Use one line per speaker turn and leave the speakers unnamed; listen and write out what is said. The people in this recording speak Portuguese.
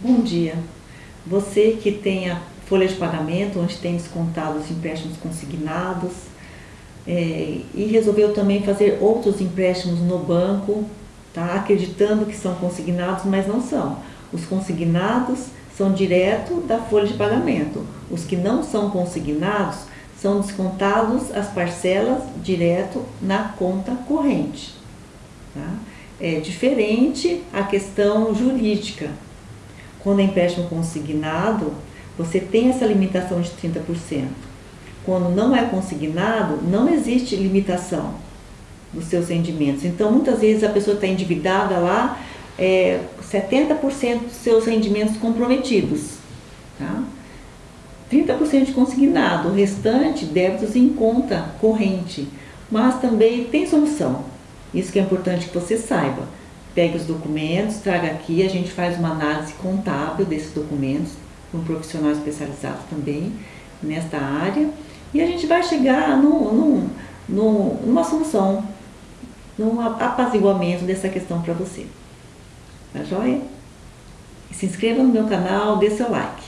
Bom dia. Você que tem a folha de pagamento, onde tem descontado os empréstimos consignados, é, e resolveu também fazer outros empréstimos no banco, tá? acreditando que são consignados, mas não são. Os consignados são direto da folha de pagamento. Os que não são consignados são descontados as parcelas direto na conta corrente. Tá? É diferente a questão jurídica. Quando é empréstimo consignado, você tem essa limitação de 30%. Quando não é consignado, não existe limitação dos seus rendimentos. Então, muitas vezes a pessoa está endividada lá, é, 70% dos seus rendimentos comprometidos. Tá? 30% de consignado, o restante débitos em conta corrente. Mas também tem solução. Isso que é importante que você saiba. Pegue os documentos, traga aqui, a gente faz uma análise contábil desses documentos, com um profissional especializado também nesta área, e a gente vai chegar num, num, num, numa solução, num apaziguamento dessa questão para você. Tá joia? Se inscreva no meu canal, dê seu like.